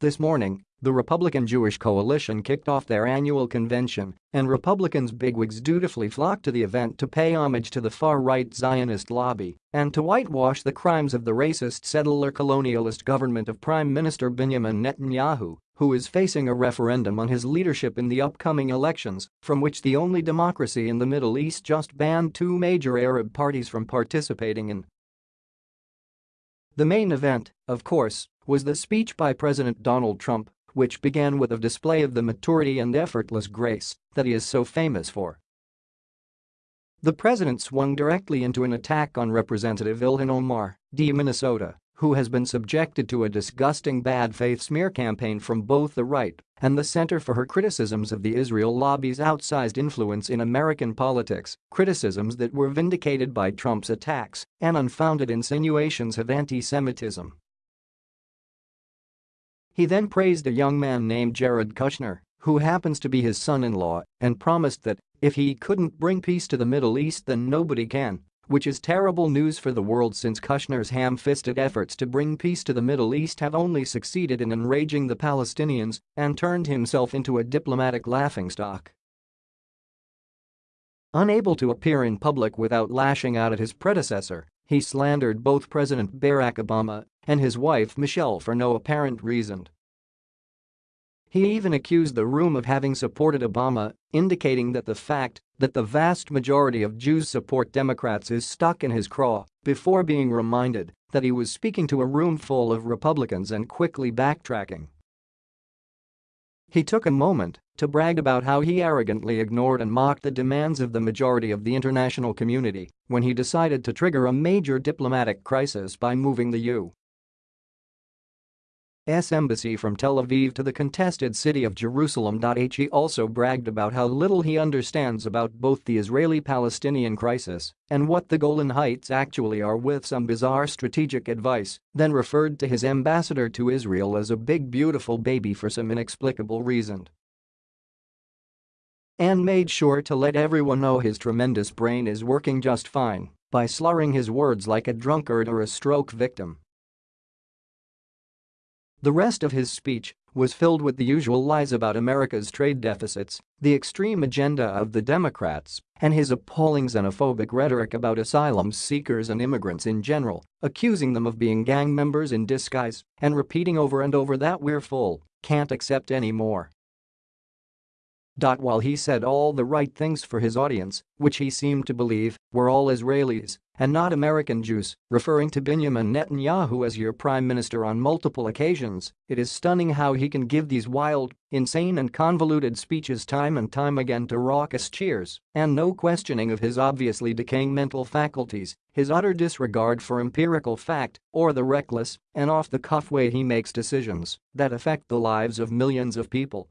This morning, the Republican Jewish Coalition kicked off their annual convention, and Republicans bigwigs dutifully flocked to the event to pay homage to the far-right Zionist lobby and to whitewash the crimes of the racist settler colonialist government of Prime Minister Benjamin Netanyahu, who is facing a referendum on his leadership in the upcoming elections, from which the only democracy in the Middle East just banned two major Arab parties from participating in. The main event, of course, was the speech by President Donald Trump, which began with a display of the maturity and effortless grace that he is so famous for. The president swung directly into an attack on Representative Ilhan Omar, D. Minnesota, who has been subjected to a disgusting bad faith smear campaign from both the right and the center for her criticisms of the Israel lobby's outsized influence in American politics, criticisms that were vindicated by Trump's attacks and unfounded insinuations of anti-Semitism. He then praised a young man named Jared Kushner, who happens to be his son-in-law, and promised that if he couldn't bring peace to the Middle East then nobody can, which is terrible news for the world since Kushner's ham-fisted efforts to bring peace to the Middle East have only succeeded in enraging the Palestinians and turned himself into a diplomatic laughingstock. Unable to appear in public without lashing out at his predecessor, he slandered both President Barack Obama and his wife Michelle for no apparent reason. He even accused the room of having supported Obama, indicating that the fact that the vast majority of Jews support Democrats is stuck in his craw before being reminded that he was speaking to a room full of Republicans and quickly backtracking. He took a moment to brag about how he arrogantly ignored and mocked the demands of the majority of the international community when he decided to trigger a major diplomatic crisis by moving the U. S embassy from Tel Aviv to the contested city of Jerusalem. He also bragged about how little he understands about both the Israeli-Palestinian crisis and what the Golan Heights actually are with some bizarre strategic advice, then referred to his ambassador to Israel as a big beautiful baby for some inexplicable reason. And made sure to let everyone know his tremendous brain is working just fine by slurring his words like a drunkard or a stroke victim. The rest of his speech was filled with the usual lies about America's trade deficits, the extreme agenda of the Democrats, and his appalling xenophobic rhetoric about asylum seekers and immigrants in general, accusing them of being gang members in disguise and repeating over and over that we're full, can't accept any more. While he said all the right things for his audience, which he seemed to believe were all Israelis, and not American Jews, referring to Benjamin Netanyahu as your prime minister on multiple occasions, it is stunning how he can give these wild, insane and convoluted speeches time and time again to raucous cheers and no questioning of his obviously decaying mental faculties, his utter disregard for empirical fact, or the reckless and off-the-cuff way he makes decisions that affect the lives of millions of people.